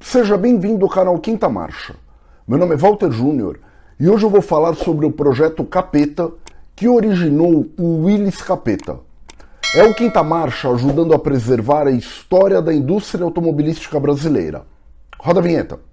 Seja bem-vindo ao canal Quinta Marcha. Meu nome é Walter Júnior e hoje eu vou falar sobre o projeto Capeta que originou o Willis Capeta. É o Quinta Marcha ajudando a preservar a história da indústria automobilística brasileira. Roda a vinheta.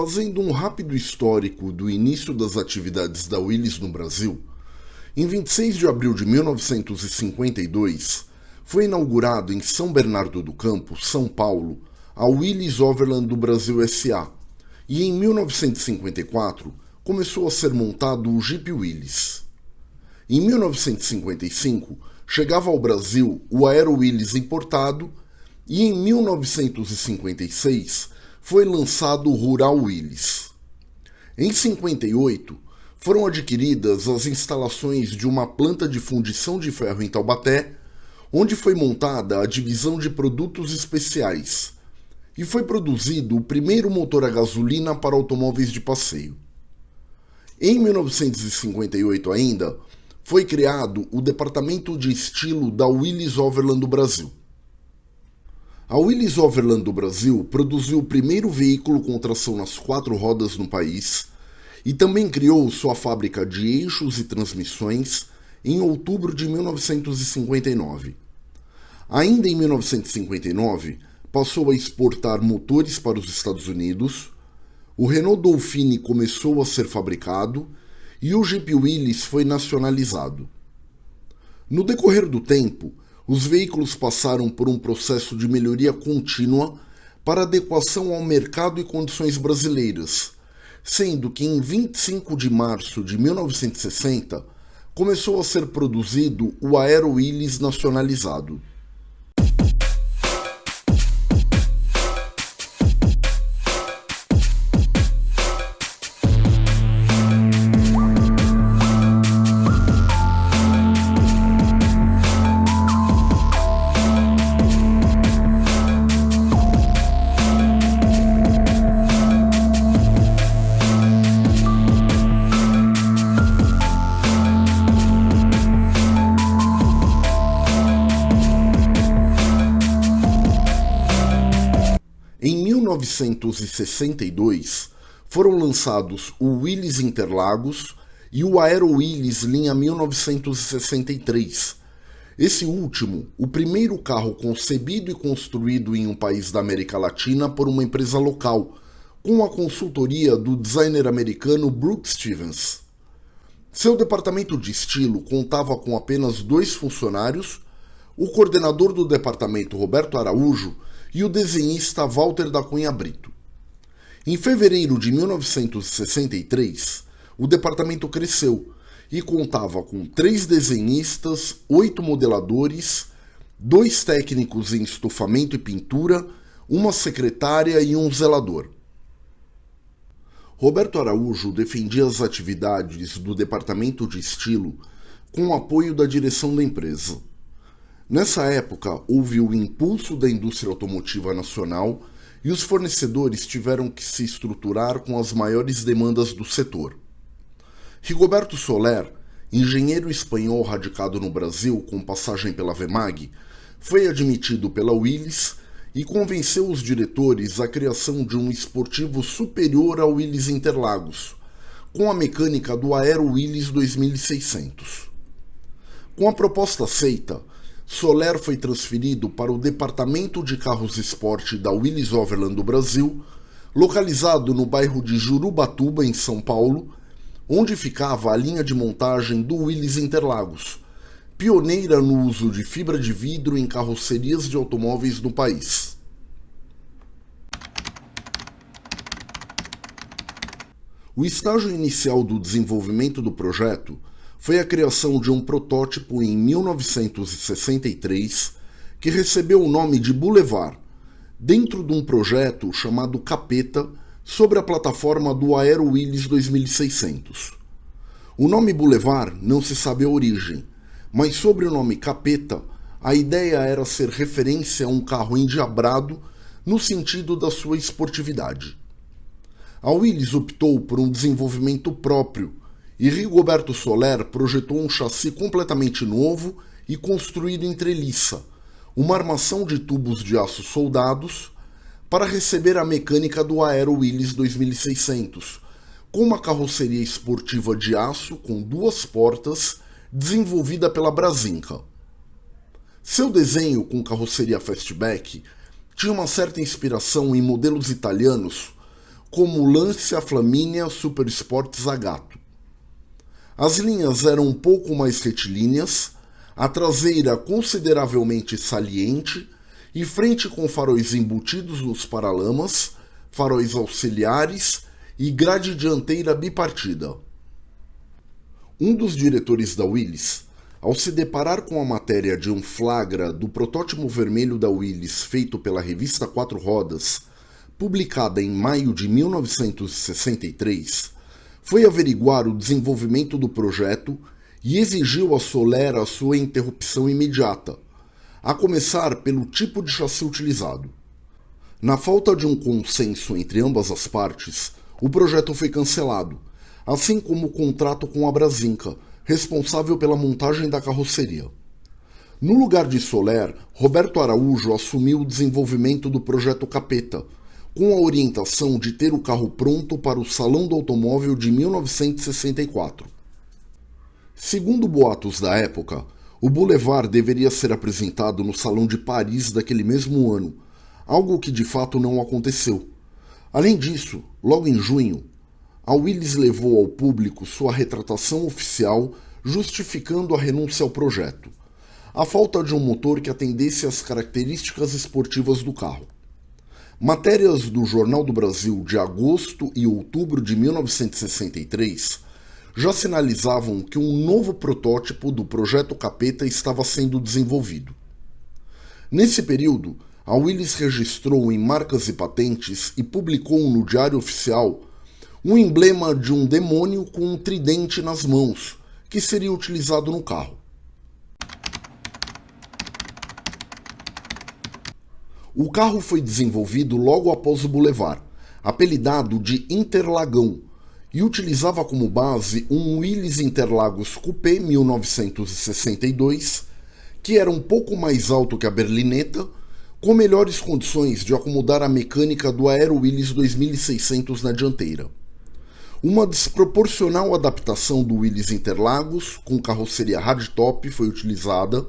Fazendo um rápido histórico do início das atividades da Willis no Brasil, em 26 de abril de 1952 foi inaugurado em São Bernardo do Campo, São Paulo, a Willis Overland do Brasil SA, e em 1954 começou a ser montado o Jeep Willys. Em 1955 chegava ao Brasil o Aero Willys importado e em 1956 foi lançado o Rural Willys. Em 58, foram adquiridas as instalações de uma planta de fundição de ferro em Taubaté, onde foi montada a divisão de produtos especiais, e foi produzido o primeiro motor a gasolina para automóveis de passeio. Em 1958 ainda, foi criado o Departamento de Estilo da Willys Overland do Brasil. A Willys Overland do Brasil produziu o primeiro veículo com tração nas quatro rodas no país e também criou sua fábrica de eixos e transmissões em outubro de 1959. Ainda em 1959, passou a exportar motores para os Estados Unidos, o Renault Dauphine começou a ser fabricado e o Jeep Willys foi nacionalizado. No decorrer do tempo, os veículos passaram por um processo de melhoria contínua para adequação ao mercado e condições brasileiras, sendo que em 25 de março de 1960 começou a ser produzido o Aero Willys nacionalizado. 1962, foram lançados o Willys Interlagos e o Aero Willys linha 1963. Esse último, o primeiro carro concebido e construído em um país da América Latina por uma empresa local, com a consultoria do designer americano Brooks Stevens. Seu departamento de estilo contava com apenas dois funcionários, o coordenador do departamento Roberto Araújo e o desenhista Walter da Cunha Brito. Em fevereiro de 1963, o departamento cresceu e contava com três desenhistas, oito modeladores, dois técnicos em estofamento e pintura, uma secretária e um zelador. Roberto Araújo defendia as atividades do departamento de estilo com o apoio da direção da empresa. Nessa época, houve o impulso da indústria automotiva nacional e os fornecedores tiveram que se estruturar com as maiores demandas do setor. Rigoberto Soler, engenheiro espanhol radicado no Brasil com passagem pela Vemag, foi admitido pela Willys e convenceu os diretores à criação de um esportivo superior ao Willys Interlagos, com a mecânica do Aero Willys 2600. Com a proposta aceita, Soler foi transferido para o Departamento de Carros Esporte da Willys Overland do Brasil, localizado no bairro de Jurubatuba, em São Paulo, onde ficava a linha de montagem do Willys Interlagos, pioneira no uso de fibra de vidro em carrocerias de automóveis no país. O estágio inicial do desenvolvimento do projeto foi a criação de um protótipo em 1963 que recebeu o nome de Boulevard, dentro de um projeto chamado Capeta sobre a plataforma do Aero Willis 2600. O nome Boulevard não se sabe a origem, mas sobre o nome Capeta, a ideia era ser referência a um carro endiabrado no sentido da sua esportividade. A Willis optou por um desenvolvimento próprio e Rigoberto Soler projetou um chassi completamente novo e construído em treliça, uma armação de tubos de aço soldados para receber a mecânica do Aero Willis 2600, com uma carroceria esportiva de aço com duas portas desenvolvida pela Brasinca. Seu desenho com carroceria fastback tinha uma certa inspiração em modelos italianos como o Lancia Flaminia Super Sport Zagato. As linhas eram um pouco mais retilíneas, a traseira consideravelmente saliente e frente com faróis embutidos nos paralamas, faróis auxiliares e grade dianteira bipartida. Um dos diretores da Willis, ao se deparar com a matéria de um flagra do protótipo vermelho da Willis feito pela revista Quatro Rodas, publicada em maio de 1963, foi averiguar o desenvolvimento do projeto e exigiu a Soler a sua interrupção imediata, a começar pelo tipo de chassi utilizado. Na falta de um consenso entre ambas as partes, o projeto foi cancelado, assim como o contrato com a Brasinca, responsável pela montagem da carroceria. No lugar de Soler, Roberto Araújo assumiu o desenvolvimento do projeto Capeta, com a orientação de ter o carro pronto para o Salão do Automóvel de 1964. Segundo boatos da época, o Boulevard deveria ser apresentado no Salão de Paris daquele mesmo ano, algo que de fato não aconteceu. Além disso, logo em junho, a Willis levou ao público sua retratação oficial justificando a renúncia ao projeto, a falta de um motor que atendesse às características esportivas do carro. Matérias do Jornal do Brasil de agosto e outubro de 1963 já sinalizavam que um novo protótipo do projeto Capeta estava sendo desenvolvido. Nesse período, a Willis registrou em marcas e patentes e publicou no Diário Oficial um emblema de um demônio com um tridente nas mãos, que seria utilizado no carro. O carro foi desenvolvido logo após o Boulevard, apelidado de Interlagão, e utilizava como base um Willys Interlagos Coupé 1962, que era um pouco mais alto que a berlineta com melhores condições de acomodar a mecânica do Aero Willys 2600 na dianteira. Uma desproporcional adaptação do Willys Interlagos, com carroceria hardtop, foi utilizada,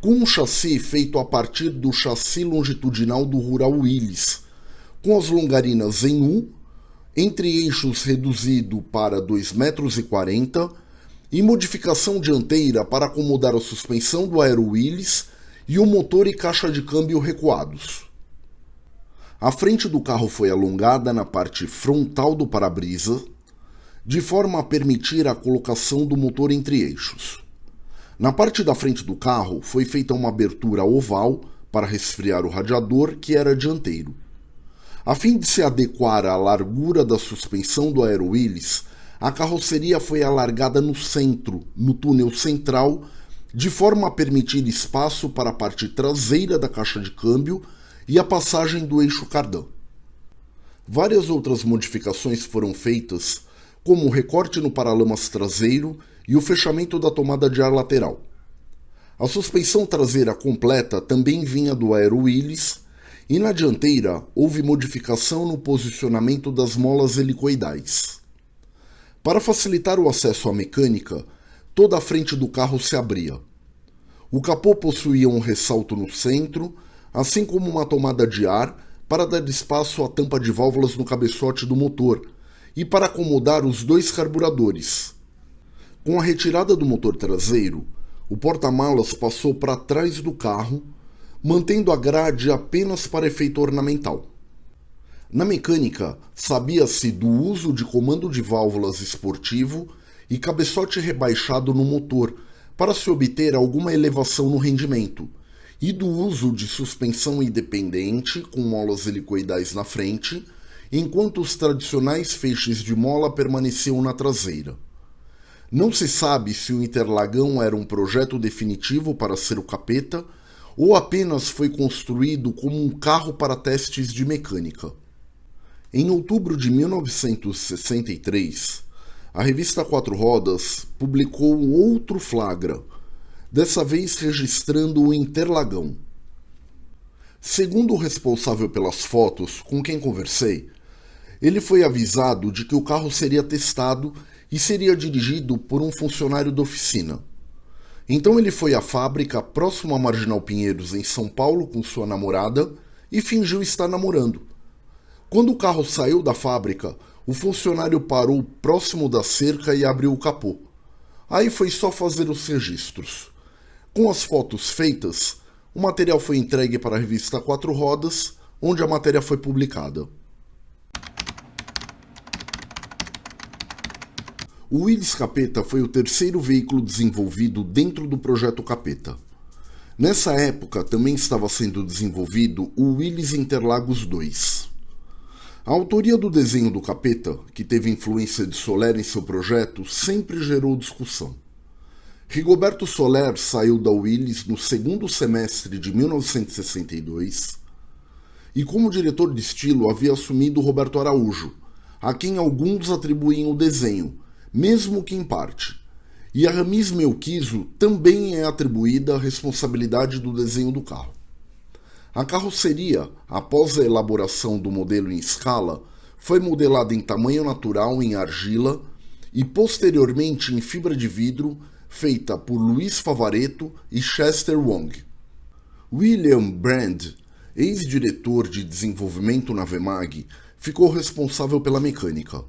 com um chassi feito a partir do chassi longitudinal do Rural Willys, com as longarinas em U, entre eixos reduzido para 2,40 metros e modificação dianteira para acomodar a suspensão do Aero Willys e o motor e caixa de câmbio recuados. A frente do carro foi alongada na parte frontal do para-brisa, de forma a permitir a colocação do motor entre eixos. Na parte da frente do carro foi feita uma abertura oval para resfriar o radiador, que era dianteiro. A fim de se adequar à largura da suspensão do Aero Willis, a carroceria foi alargada no centro, no túnel central, de forma a permitir espaço para a parte traseira da caixa de câmbio e a passagem do eixo cardan. Várias outras modificações foram feitas, como o recorte no paralamas traseiro e o fechamento da tomada de ar lateral. A suspensão traseira completa também vinha do Aero Willis e na dianteira houve modificação no posicionamento das molas helicoidais. Para facilitar o acesso à mecânica, toda a frente do carro se abria. O capô possuía um ressalto no centro, assim como uma tomada de ar para dar espaço à tampa de válvulas no cabeçote do motor e para acomodar os dois carburadores. Com a retirada do motor traseiro, o porta-malas passou para trás do carro, mantendo a grade apenas para efeito ornamental. Na mecânica, sabia-se do uso de comando de válvulas esportivo e cabeçote rebaixado no motor para se obter alguma elevação no rendimento, e do uso de suspensão independente com molas helicoidais na frente, enquanto os tradicionais feixes de mola permaneciam na traseira. Não se sabe se o Interlagão era um projeto definitivo para ser o capeta ou apenas foi construído como um carro para testes de mecânica. Em outubro de 1963, a revista Quatro Rodas publicou outro flagra, dessa vez registrando o Interlagão. Segundo o responsável pelas fotos, com quem conversei, ele foi avisado de que o carro seria testado e seria dirigido por um funcionário da oficina. Então ele foi à fábrica próximo à Marginal Pinheiros, em São Paulo, com sua namorada e fingiu estar namorando. Quando o carro saiu da fábrica, o funcionário parou próximo da cerca e abriu o capô. Aí foi só fazer os registros. Com as fotos feitas, o material foi entregue para a revista Quatro Rodas, onde a matéria foi publicada. O Willys Capeta foi o terceiro veículo desenvolvido dentro do projeto Capeta. Nessa época também estava sendo desenvolvido o Willys Interlagos 2. A autoria do desenho do Capeta, que teve influência de Soler em seu projeto, sempre gerou discussão. Rigoberto Soler saiu da Willys no segundo semestre de 1962 e, como diretor de estilo, havia assumido Roberto Araújo, a quem alguns atribuíam o desenho, mesmo que em parte. E a Ramis Melquizo também é atribuída a responsabilidade do desenho do carro. A carroceria, após a elaboração do modelo em escala, foi modelada em tamanho natural em argila e posteriormente em fibra de vidro, feita por Luiz Favareto e Chester Wong. William Brand, ex-diretor de desenvolvimento na Vemag, ficou responsável pela mecânica.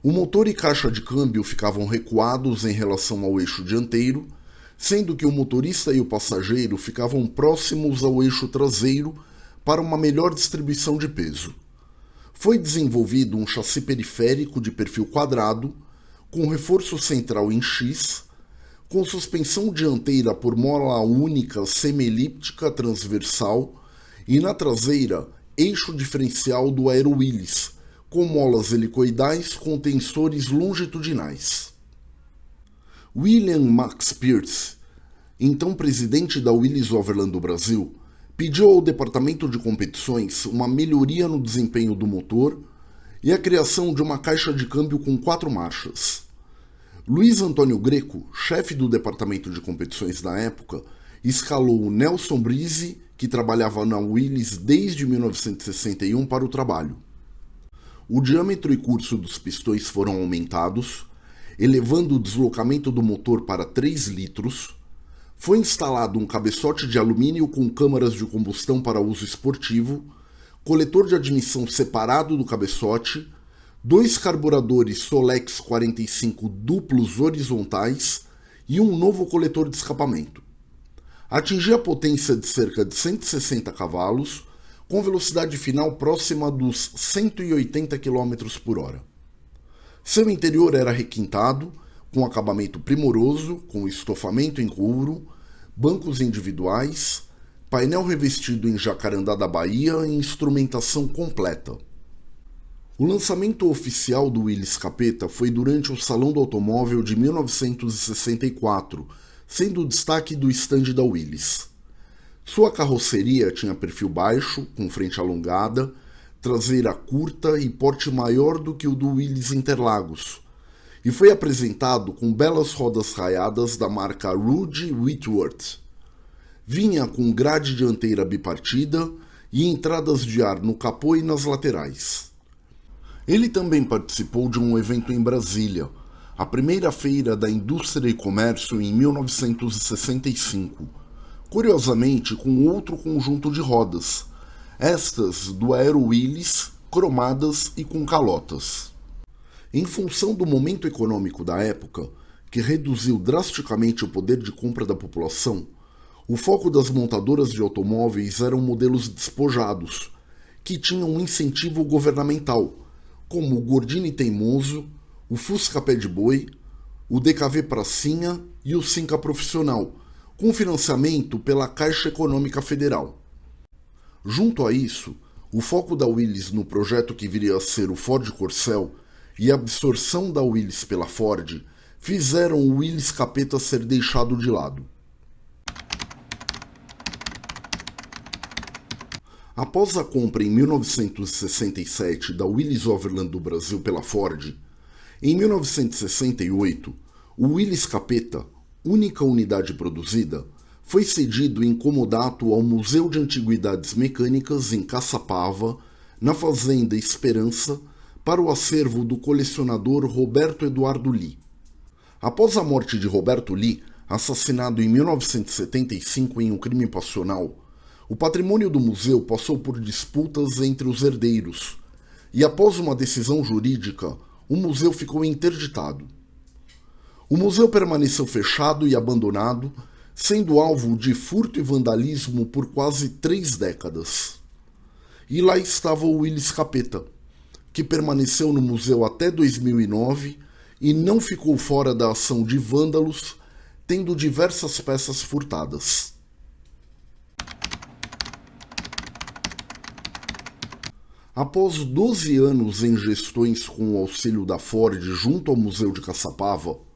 O motor e caixa de câmbio ficavam recuados em relação ao eixo dianteiro, sendo que o motorista e o passageiro ficavam próximos ao eixo traseiro para uma melhor distribuição de peso. Foi desenvolvido um chassi periférico de perfil quadrado, com reforço central em X, com suspensão dianteira por mola única semi-elíptica transversal e na traseira eixo diferencial do Aero Willis, com molas helicoidais com tensores longitudinais. William Max Pierce, então presidente da Willis Overland do Brasil, pediu ao departamento de competições uma melhoria no desempenho do motor e a criação de uma caixa de câmbio com quatro marchas. Luiz Antônio Greco, chefe do departamento de competições da época, escalou Nelson Brise, que trabalhava na Willis desde 1961 para o trabalho. O diâmetro e curso dos pistões foram aumentados, elevando o deslocamento do motor para 3 litros. Foi instalado um cabeçote de alumínio com câmaras de combustão para uso esportivo, coletor de admissão separado do cabeçote, dois carburadores Solex 45 duplos horizontais e um novo coletor de escapamento. Atingia a potência de cerca de 160 cavalos com velocidade final próxima dos 180 km por hora. Seu interior era requintado, com acabamento primoroso, com estofamento em couro, bancos individuais, painel revestido em jacarandá da Bahia e instrumentação completa. O lançamento oficial do Willys Capeta foi durante o Salão do Automóvel de 1964, sendo o destaque do estande da Willys. Sua carroceria tinha perfil baixo, com frente alongada, traseira curta e porte maior do que o do Willys Interlagos, e foi apresentado com belas rodas raiadas da marca Rudy Whitworth. Vinha com grade dianteira bipartida e entradas de ar no capô e nas laterais. Ele também participou de um evento em Brasília, a primeira feira da indústria e comércio em 1965, curiosamente com outro conjunto de rodas, estas do Aero Willis, cromadas e com calotas. Em função do momento econômico da época, que reduziu drasticamente o poder de compra da população, o foco das montadoras de automóveis eram modelos despojados, que tinham um incentivo governamental, como o Gordini Teimoso, o Fusca Pé de Boi, o DKV Pracinha e o Cinca Profissional, com financiamento pela Caixa Econômica Federal. Junto a isso, o foco da Willys no projeto que viria a ser o Ford Corcel e a absorção da Willys pela Ford fizeram o Willys Capeta ser deixado de lado. Após a compra em 1967 da Willys Overland do Brasil pela Ford, em 1968, o Willys Capeta, única unidade produzida, foi cedido em comodato ao Museu de Antiguidades Mecânicas em Caçapava, na Fazenda Esperança, para o acervo do colecionador Roberto Eduardo Lee. Após a morte de Roberto Lee, assassinado em 1975 em um crime passional, o patrimônio do museu passou por disputas entre os herdeiros, e após uma decisão jurídica, o museu ficou interditado. O museu permaneceu fechado e abandonado, sendo alvo de furto e vandalismo por quase três décadas. E lá estava o Willis Capeta, que permaneceu no museu até 2009 e não ficou fora da ação de vândalos, tendo diversas peças furtadas. Após 12 anos em gestões com o auxílio da Ford junto ao Museu de Caçapava,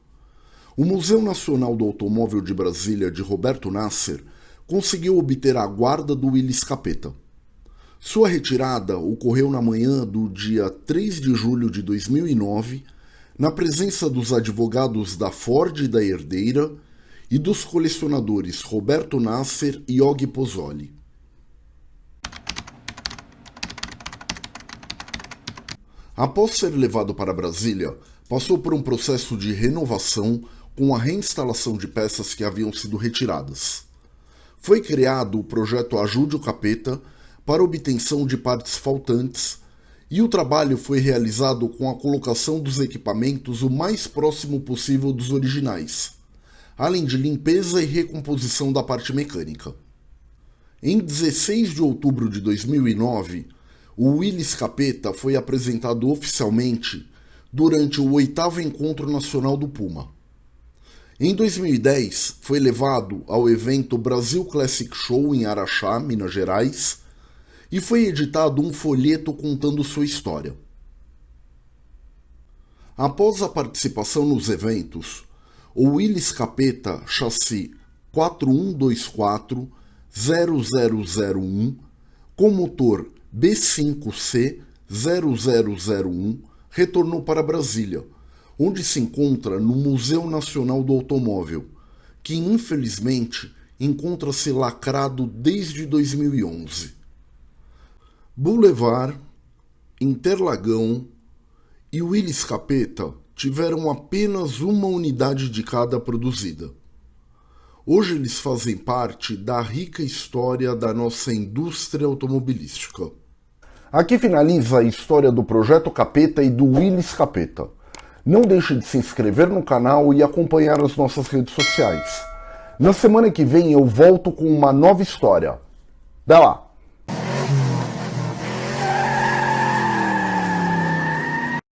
o Museu Nacional do Automóvel de Brasília de Roberto Nasser conseguiu obter a guarda do Willis Capeta. Sua retirada ocorreu na manhã do dia 3 de julho de 2009, na presença dos advogados da Ford e da herdeira e dos colecionadores Roberto Nasser e Og Pozzoli. Após ser levado para Brasília, passou por um processo de renovação com a reinstalação de peças que haviam sido retiradas. Foi criado o projeto Ajude o Capeta para obtenção de partes faltantes e o trabalho foi realizado com a colocação dos equipamentos o mais próximo possível dos originais, além de limpeza e recomposição da parte mecânica. Em 16 de outubro de 2009, o Willis Capeta foi apresentado oficialmente durante o oitavo Encontro Nacional do Puma. Em 2010, foi levado ao evento Brasil Classic Show em Araxá, Minas Gerais, e foi editado um folheto contando sua história. Após a participação nos eventos, o Willis Capeta chassi 4124 0001 com motor B5C0001 retornou para Brasília, onde se encontra no Museu Nacional do Automóvel, que infelizmente encontra-se lacrado desde 2011. Boulevard, Interlagão e Willis Capeta tiveram apenas uma unidade de cada produzida. Hoje eles fazem parte da rica história da nossa indústria automobilística. Aqui finaliza a história do Projeto Capeta e do Willis Capeta. Não deixe de se inscrever no canal e acompanhar as nossas redes sociais. Na semana que vem eu volto com uma nova história. Até lá!